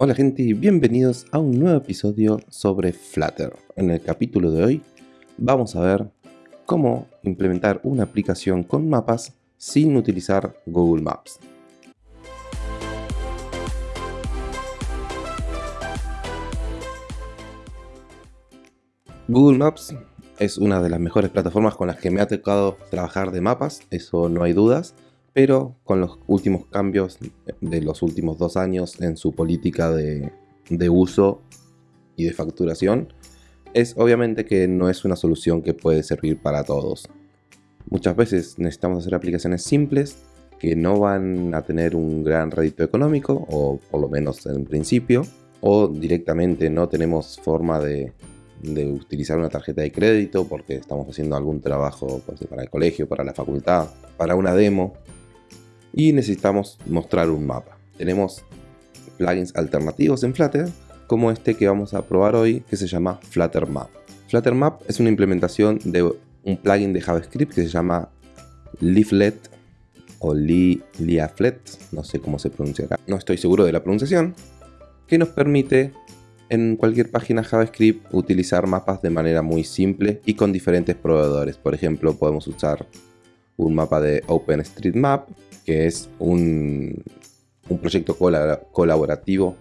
Hola gente y bienvenidos a un nuevo episodio sobre Flutter. En el capítulo de hoy vamos a ver cómo implementar una aplicación con mapas sin utilizar Google Maps. Google Maps es una de las mejores plataformas con las que me ha tocado trabajar de mapas, eso no hay dudas, pero con los últimos cambios de los últimos dos años en su política de, uso y de facturación, es obviamente que no es una solución que puede servir para todos. Muchas veces necesitamos hacer aplicaciones simples que no van a tener un gran rédito económico, o por lo menos en principio, o directamente no tenemos forma de de utilizar una tarjeta de crédito porque estamos haciendo algún trabajo pues, para el colegio, para la facultad, para una demo y necesitamos mostrar un mapa. Tenemos plugins alternativos en Flutter como este que vamos a probar hoy que se llama Flutter Map. Flutter Map es una implementación de un plugin de JavaScript que se llama Leaflet o Leaflet, no sé cómo se pronuncia acá, no estoy seguro de la pronunciación, que nos permite en cualquier página JavaScript utilizar mapas de manera muy simple y con diferentes proveedores. Por ejemplo, podemos usar un mapa de OpenStreetMap, que es un, un proyecto colaborativo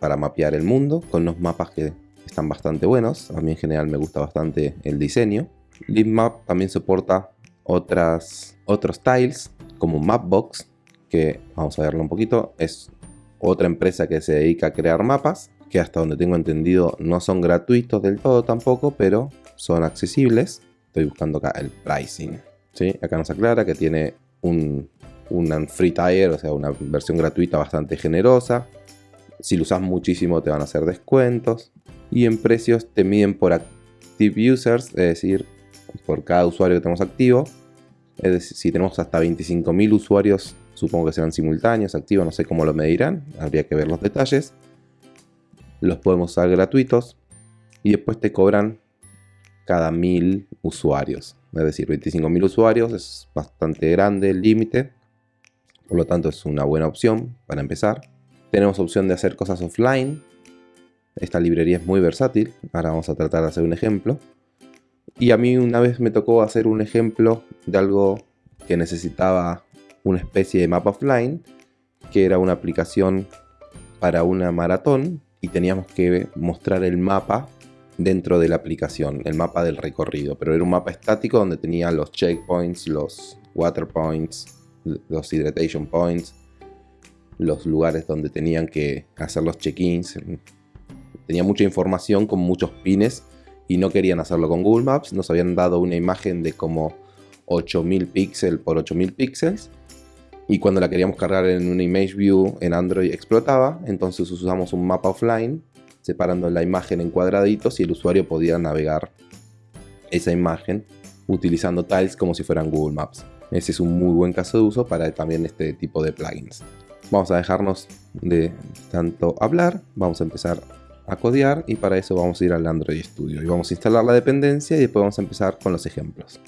para mapear el mundo, con unos mapas que están bastante buenos. A mí en general me gusta bastante el diseño. LibMap también soporta otras, otros tiles, como Mapbox, que vamos a verlo un poquito, es otra empresa que se dedica a crear mapas que hasta donde tengo entendido no son gratuitos del todo tampoco, pero son accesibles. Estoy buscando acá el pricing. Acá nos aclara que tiene un, free tier, o sea, una versión gratuita bastante generosa. Si lo usas muchísimo te van a hacer descuentos. Y en precios te miden por active users, es decir, por cada usuario que tenemos activo. Es decir, si tenemos hasta 25.000 usuarios, supongo que serán simultáneos, activos, no sé cómo lo medirán, habría que ver los detalles los podemos usar gratuitos y después te cobran cada mil usuarios. Es decir, 25.000 usuarios es bastante grande el límite, por lo tanto es una buena opción para empezar. Tenemos opción de hacer cosas offline. Esta librería es muy versátil, ahora vamos a tratar de hacer un ejemplo. Y a mí una vez me tocó hacer un ejemplo de algo que necesitaba una especie de mapa offline, que era una aplicación para una maratón y teníamos que mostrar el mapa dentro de la aplicación, el mapa del recorrido, pero era un mapa estático donde tenía los checkpoints, los water points, los hydratation points, los lugares donde tenían que hacer los check-ins. Tenía mucha información con muchos pines y no querían hacerlo con Google Maps. Nos habían dado una imagen de como 8000 píxeles por 8000 píxeles y cuando la queríamos cargar en una image view en Android explotaba, entonces usamos un mapa offline separando la imagen en cuadraditos y el usuario podía navegar esa imagen utilizando tiles como si fueran Google Maps. Ese es un muy buen caso de uso para también este tipo de plugins. Vamos a dejarnos de tanto hablar, vamos a empezar a codear y para eso vamos a ir al Android Studio y vamos a instalar la dependencia y después vamos a empezar con los ejemplos.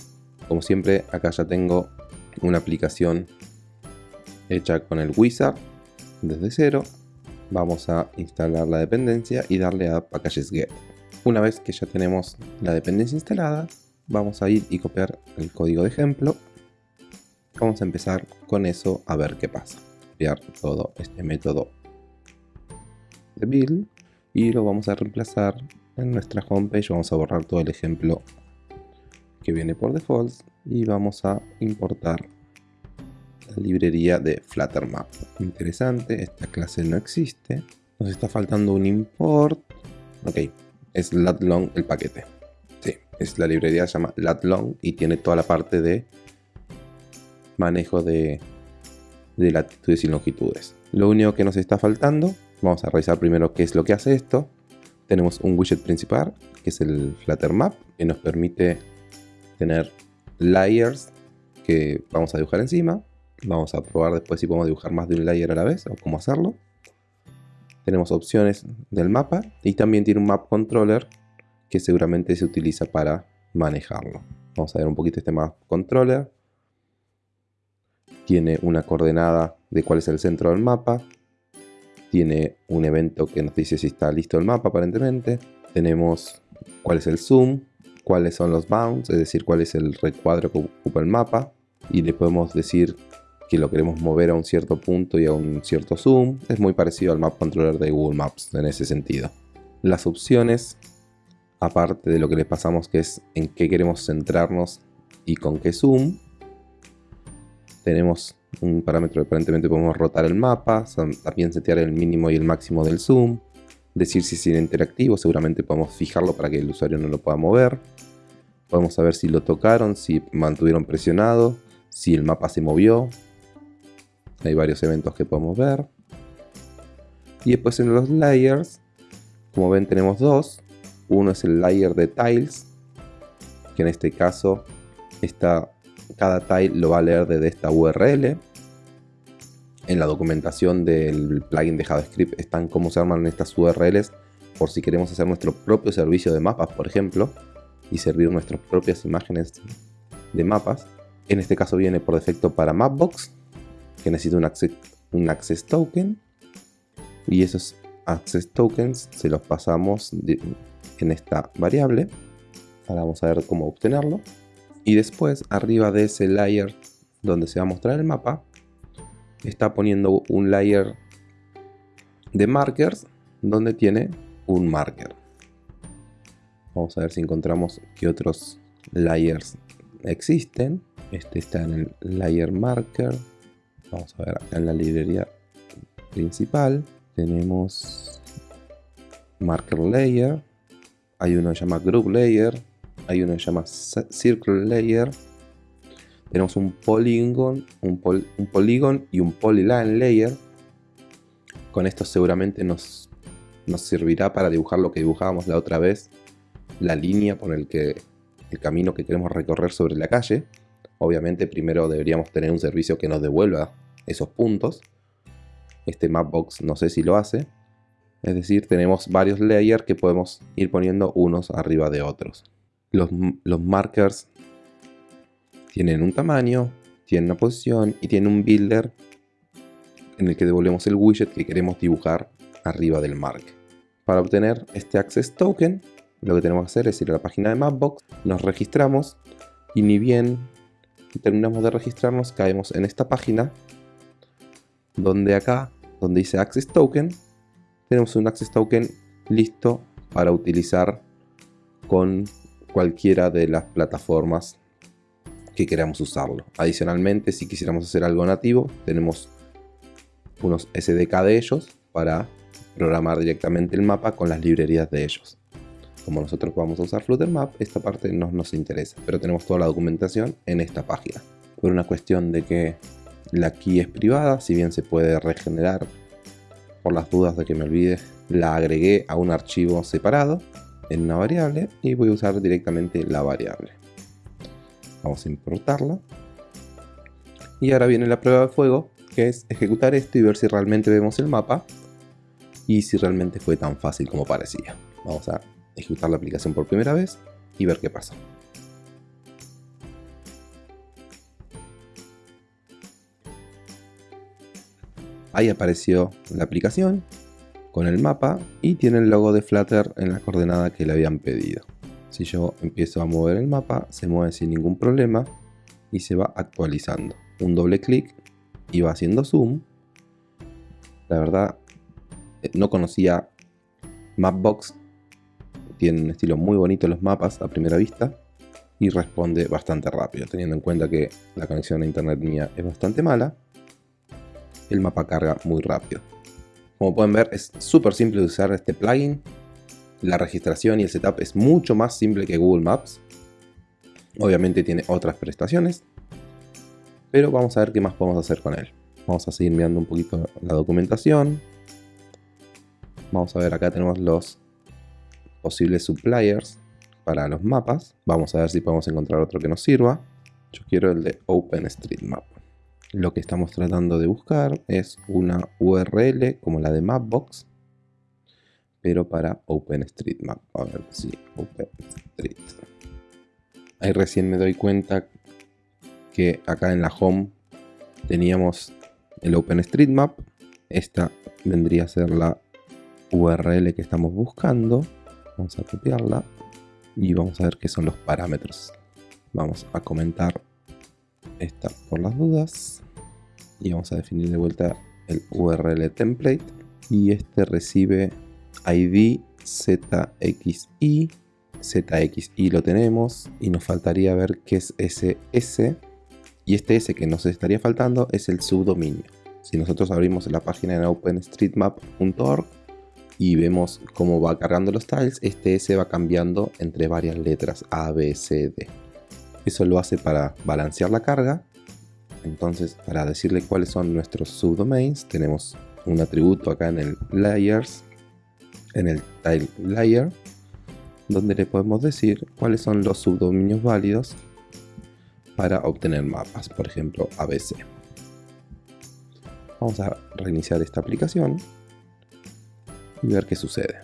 Como siempre acá ya tengo una aplicación hecha con el wizard desde cero. Vamos a instalar la dependencia y darle a packages get. Una vez que ya tenemos la dependencia instalada, vamos a ir y copiar el código de ejemplo. Vamos a empezar con eso a ver qué pasa. Copiar todo este método de build y lo vamos a reemplazar en nuestra homepage. Vamos a borrar todo el ejemplo que viene por default y vamos a importar librería de Fluttermap. Interesante, esta clase no existe. Nos está faltando un import. Ok, es latlong el paquete. Sí, es la librería se llama latlong y tiene toda la parte de manejo de, de latitudes y longitudes. Lo único que nos está faltando, vamos a revisar primero qué es lo que hace esto. Tenemos un widget principal, que es el Flutter Map, que nos permite tener layers que vamos a dibujar encima. Vamos a probar después si podemos dibujar más de un layer a la vez o cómo hacerlo. Tenemos opciones del mapa y también tiene un map controller que seguramente se utiliza para manejarlo. Vamos a ver un poquito este map controller. Tiene una coordenada de cuál es el centro del mapa. tiene un evento que nos dice si está listo el mapa aparentemente. Tenemos cuál es el zoom, cuáles son los bounds, es decir, cuál es el recuadro que ocupa el mapa. Y le podemos decir que lo queremos mover a un cierto punto y a un cierto zoom. Es muy parecido al Map Controller de Google Maps en ese sentido. Las opciones, aparte de lo que les pasamos que es en qué queremos centrarnos y con qué zoom, tenemos un parámetro que aparentemente podemos rotar el mapa, también setear el mínimo y el máximo del zoom, decir si es interactivo, seguramente podemos fijarlo para que el usuario no lo pueda mover, podemos saber si lo tocaron, si mantuvieron presionado, si el mapa se movió, hay varios eventos que podemos ver. Y después en los layers, como ven tenemos dos. Uno es el layer de tiles, que en este caso está, cada tile lo va a leer desde esta URL. En la documentación del plugin de JavaScript están cómo se arman estas URLs por si queremos hacer nuestro propio servicio de mapas, por ejemplo, y servir nuestras propias imágenes de mapas. En este caso viene por defecto para Mapbox, que necesita un access, un access token. Y esos access tokens se los pasamos en esta variable ahora vamos a ver cómo obtenerlo. Y después arriba de ese layer donde se va a mostrar el mapa está poniendo un layer de markers donde tiene un marker. Vamos a ver si encontramos que otros layers existen. Este está en el layer marker Vamos a ver en la librería principal. Tenemos Marker Layer. Hay uno que se llama Group Layer. Hay uno que se llama Circle Layer. Tenemos un Polygon, un, un Polygon y un Polyline Layer. Con esto seguramente nos, nos servirá para dibujar lo que dibujábamos la otra vez. La línea por el que el camino que queremos recorrer sobre la calle. Obviamente primero deberíamos tener un servicio que nos devuelva esos puntos. Este Mapbox no sé si lo hace. Es decir, tenemos varios layers que podemos ir poniendo unos arriba de otros. Los, los markers tienen un tamaño, tienen una posición y tienen un builder en el que devolvemos el widget que queremos dibujar arriba del mark. Para obtener este access token, lo que tenemos que hacer es ir a la página de Mapbox, nos registramos y ni bien terminamos de registrarnos caemos en esta página donde acá, donde dice Access Token, tenemos un Access Token listo para utilizar con cualquiera de las plataformas que queramos usarlo. Adicionalmente, si quisiéramos hacer algo nativo, tenemos unos SDK de ellos para programar directamente el mapa con las librerías de ellos. Como nosotros vamos a usar Flutter Map, esta parte no nos interesa, pero tenemos toda la documentación en esta página. Por una cuestión de que la key es privada, si bien se puede regenerar. Por las dudas de que me olvide, la agregué a un archivo separado en una variable y voy a usar directamente la variable. Vamos a importarla. Y ahora viene la prueba de fuego, que es ejecutar esto y ver si realmente vemos el mapa y si realmente fue tan fácil como parecía. Vamos a ejecutar la aplicación por primera vez y ver qué pasa. Ahí apareció la aplicación con el mapa y tiene el logo de Flutter en la coordenada que le habían pedido. Si yo empiezo a mover el mapa, se mueve sin ningún problema y se va actualizando. Un doble clic y va haciendo zoom. La verdad, eh, no conocía Mapbox. Tiene un estilo muy bonito los mapas a primera vista y responde bastante rápido, teniendo en cuenta que la conexión a internet mía es bastante mala el mapa carga muy rápido. Como pueden ver es súper simple de usar este plugin. La registración y el setup es mucho más simple que Google Maps. Obviamente tiene otras prestaciones. Pero vamos a ver qué más podemos hacer con él. Vamos a seguir mirando un poquito la documentación. Vamos a ver acá tenemos los posibles suppliers para los mapas. Vamos a ver si podemos encontrar otro que nos sirva. Yo quiero el de OpenStreetMap lo que estamos tratando de buscar es una URL como la de Mapbox, pero para OpenStreetMap. A ver si OpenStreet. Ahí recién me doy cuenta que acá en la home teníamos el OpenStreetMap esta vendría a ser la URL que estamos buscando. Vamos a copiarla y vamos a ver qué son los parámetros. Vamos a comentar esta por las dudas y vamos a definir de vuelta el URL template. Y este recibe ID ZXI ZXI lo tenemos y nos faltaría ver qué es ese S. Y este S que nos estaría faltando es el subdominio. Si nosotros abrimos la página en openstreetmap.org y vemos cómo va cargando los tiles, este S va cambiando entre varias letras A, B, C, D. Eso lo hace para balancear la carga. Entonces, para decirle cuáles son nuestros subdomains, tenemos un atributo acá en el layers, en el tile layer, donde le podemos decir cuáles son los subdominios válidos para obtener mapas, por ejemplo ABC. Vamos a reiniciar esta aplicación y ver qué sucede.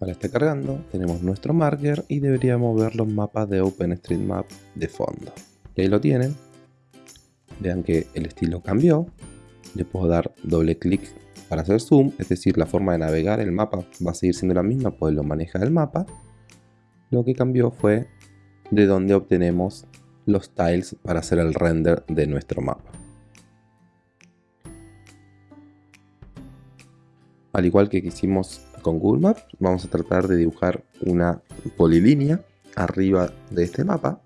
Ahora está cargando, tenemos nuestro marker y deberíamos ver los mapas de OpenStreetMap de fondo. Y ahí lo tienen. Vean que el estilo cambió. Le puedo dar doble clic para hacer zoom, es decir, la forma de navegar el mapa va a seguir siendo la misma, pues lo maneja el mapa. Lo que cambió fue de dónde obtenemos los tiles para hacer el render de nuestro mapa. Al igual que hicimos con Google Maps, vamos a tratar de dibujar una polilínea arriba de este mapa.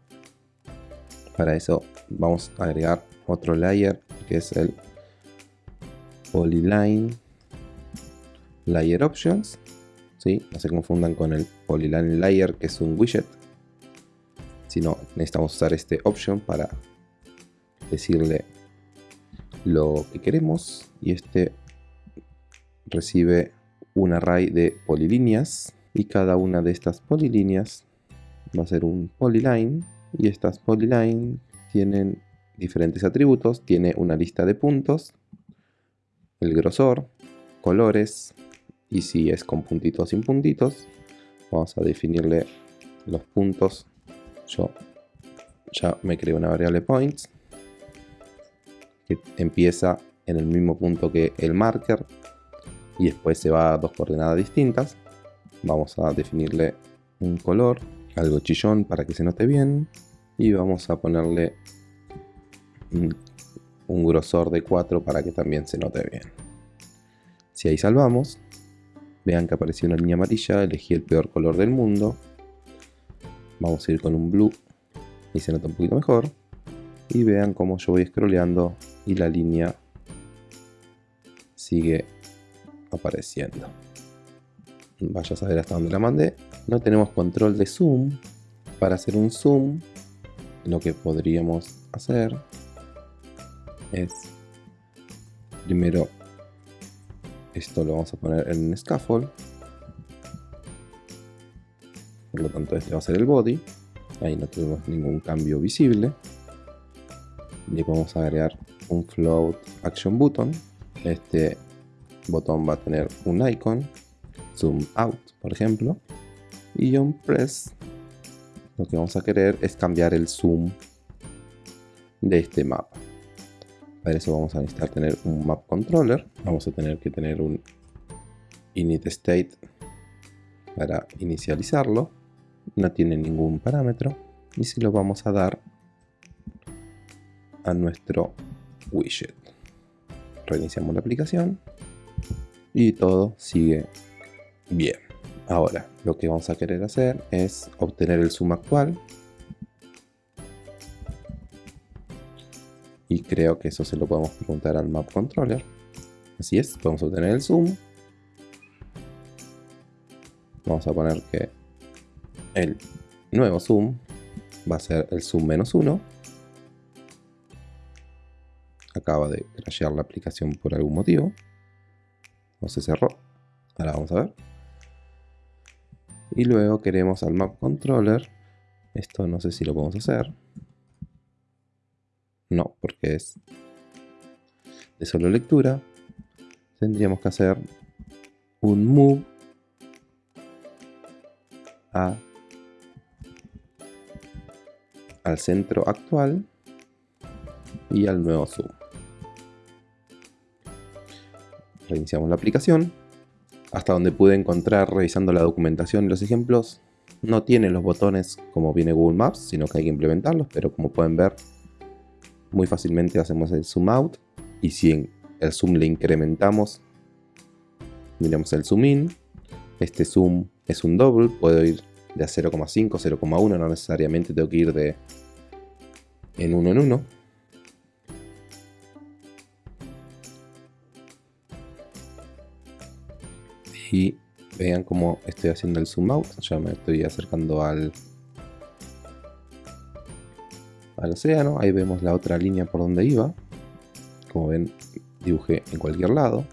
Para eso vamos a agregar otro layer que es el Polyline Layer Options. ¿sí? No se confundan con el Polyline Layer que es un widget. Sino necesitamos usar este option para decirle lo que queremos y este recibe un array de polilíneas y cada una de estas polilíneas va a ser un polyline y estas polyline tienen diferentes atributos, tiene una lista de puntos, el grosor, colores y si es con puntitos sin puntitos, vamos a definirle los puntos. Yo ya me creo una variable points que empieza en el mismo punto que el marker y después se va a dos coordenadas distintas. Vamos a definirle un color, algo chillón para que se note bien y vamos a ponerle un, grosor de 4 para que también se note bien. Si ahí salvamos, vean que apareció una línea amarilla, elegí el peor color del mundo. Vamos a ir con un blue y se nota un poquito mejor. Y vean cómo yo voy scrolleando y la línea sigue apareciendo. Vaya a saber hasta dónde la mandé. No tenemos control de zoom. Para hacer un zoom, lo que podríamos hacer es primero esto lo vamos a poner en scaffold por lo tanto este va a ser el body ahí no tenemos ningún cambio visible le vamos a agregar un float action button este botón va a tener un icon, zoom out por ejemplo, y on press lo que vamos a querer es cambiar el zoom de este mapa. Para eso vamos a necesitar tener un map controller, vamos a tener que tener un init state para inicializarlo, no tiene ningún parámetro y se lo vamos a dar a nuestro widget. Reiniciamos la aplicación y todo sigue bien. Ahora, lo que vamos a querer hacer es obtener el zoom actual. Y creo que eso se lo podemos preguntar al map controller. Así es, podemos obtener el zoom. Vamos a poner que el nuevo zoom va a ser el zoom menos 1. Acaba de crashear la aplicación por algún motivo no se cerró. Ahora vamos a ver. Y luego queremos al map controller. Esto no sé si lo podemos hacer. No, porque es de solo lectura. Tendríamos que hacer un move a, al centro actual y al nuevo zoom. Reiniciamos la aplicación. Hasta donde pude encontrar revisando la documentación y los ejemplos, no tiene los botones como viene Google Maps, sino que hay que implementarlos, pero como pueden ver, muy fácilmente hacemos el zoom out y si el zoom le incrementamos, miramos el zoom in, este zoom es un double, puedo ir de a 0,5, 0,1, no necesariamente tengo que ir de en uno en uno. Y vean cómo estoy haciendo el zoom out, ya me estoy acercando al, al océano, ahí vemos la otra línea por donde iba, como ven dibujé en cualquier lado,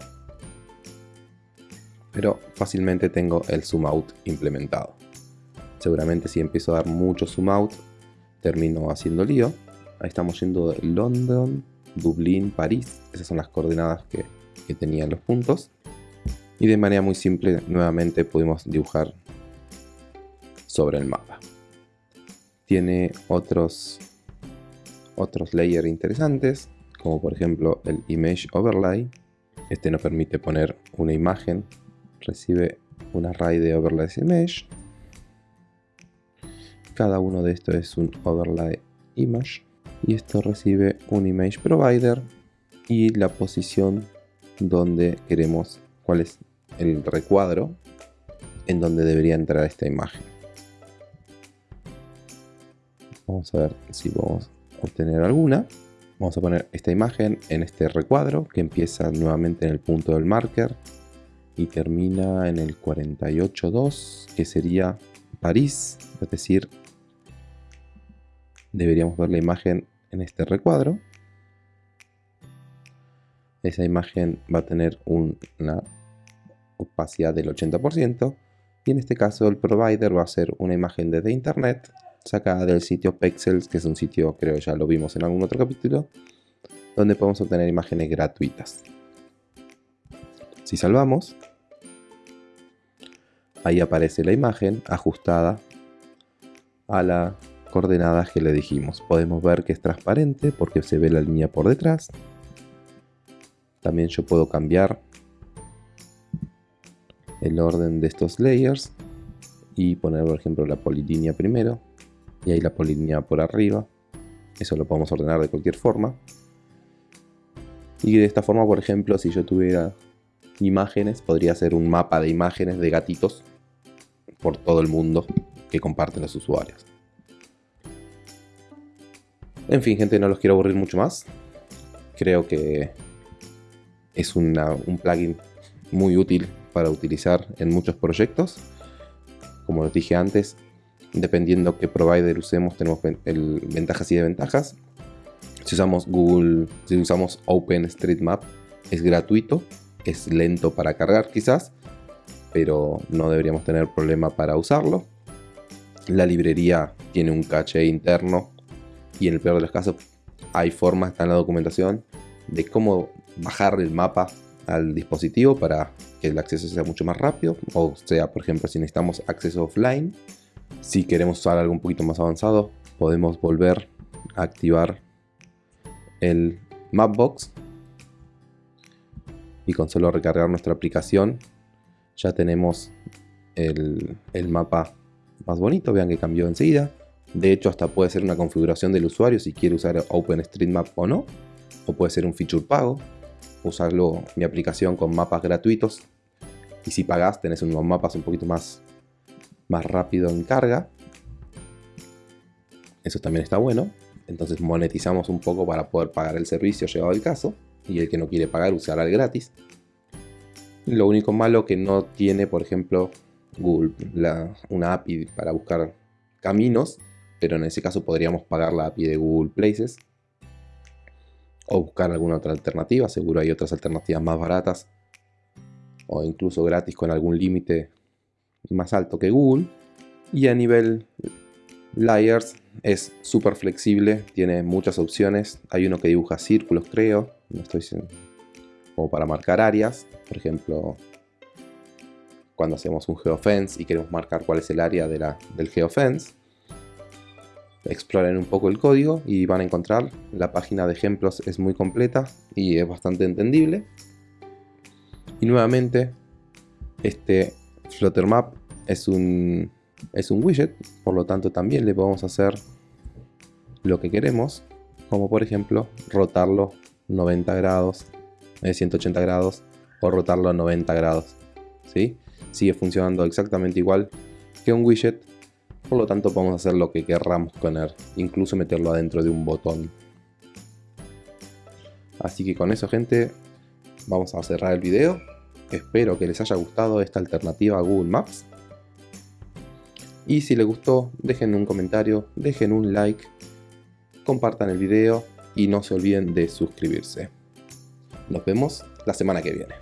pero fácilmente tengo el zoom out implementado. Seguramente si empiezo a dar mucho zoom out, termino haciendo lío. Ahí estamos yendo de London, Dublín, París. Esas son las coordenadas que, que tenían los puntos. Y de manera muy simple, nuevamente pudimos dibujar sobre el mapa. Tiene otros, otros layers interesantes, como por ejemplo el Image Overlay. Este nos permite poner una imagen, recibe un array de overlays image cada uno de estos es un overlay image. Y esto recibe un image provider y la posición donde queremos, cuál es el recuadro en donde debería entrar esta imagen. Vamos a ver si podemos obtener alguna. Vamos a poner esta imagen en este recuadro que empieza nuevamente en el punto del marker y termina en el 48.2 que sería París, es decir, deberíamos ver la imagen en este recuadro. Esa imagen va a tener una opacidad del 80% y en este caso el provider va a ser una imagen desde internet sacada del sitio Pexels, que es un sitio, creo ya lo vimos en algún otro capítulo, donde podemos obtener imágenes gratuitas. Si salvamos, ahí aparece la imagen ajustada a la coordenadas que le dijimos. Podemos ver que es transparente porque se ve la línea por detrás. También yo puedo cambiar el orden de estos layers y poner por ejemplo la polilínea primero y ahí la polilínea por arriba. Eso lo podemos ordenar de cualquier forma. Y de esta forma, por ejemplo, si yo tuviera imágenes, podría hacer un mapa de imágenes de gatitos por todo el mundo que comparten los usuarios. En fin, gente, no los quiero aburrir mucho más. Creo que es un plugin muy útil para utilizar en muchos proyectos. Como les dije antes, dependiendo qué provider usemos, tenemos ventajas y desventajas. Si usamos Google, si usamos OpenStreetMap, es gratuito, es lento para cargar quizás, pero no deberíamos tener problema para usarlo. La librería tiene un caché interno y en el peor de los casos hay formas, está en la documentación, de cómo bajar el mapa al dispositivo para que el acceso sea mucho más rápido. O sea, por ejemplo, si necesitamos acceso offline, si queremos usar algo un poquito más avanzado, podemos volver a activar el Mapbox. Y con solo recargar nuestra aplicación, ya tenemos el, el mapa más bonito. Vean que cambió enseguida. De hecho, hasta puede ser una configuración del usuario si quiere usar OpenStreetMap o no. O puede ser un feature pago. Usarlo mi aplicación con mapas gratuitos. Y si pagas, tenés unos mapas un poquito más, más rápido en carga. Eso también está bueno. Entonces monetizamos un poco para poder pagar el servicio llegado el caso. Y el que no quiere pagar usará el gratis. Lo único malo que no tiene, por ejemplo, Google, una API para buscar caminos pero en ese caso podríamos pagar la API de Google Places o buscar alguna otra alternativa, seguro hay otras alternativas más baratas o incluso gratis con algún límite más alto que Google. Y a nivel layers es súper flexible, tiene muchas opciones. Hay uno que dibuja círculos, creo, no estoy como para marcar áreas, por ejemplo, cuando hacemos un geofence y queremos marcar cuál es el área de la, del geofence exploren un poco el código y van a encontrar la página de ejemplos es muy completa y es bastante entendible Y nuevamente, este Flutter Map es un, es un widget, por lo tanto también le podemos hacer lo que queremos, como por ejemplo rotarlo 90 grados, 180 eh, grados, o rotarlo a 90 grados. ¿sí? Sigue funcionando exactamente igual que un widget, por lo tanto podemos hacer lo que querramos con él, incluso meterlo adentro de un botón. Así que con eso gente, vamos a cerrar el video. Espero que les haya gustado esta alternativa a Google Maps. Y si les gustó, dejen un comentario, dejen un like, compartan el video y no se olviden de suscribirse. Nos vemos la semana que viene.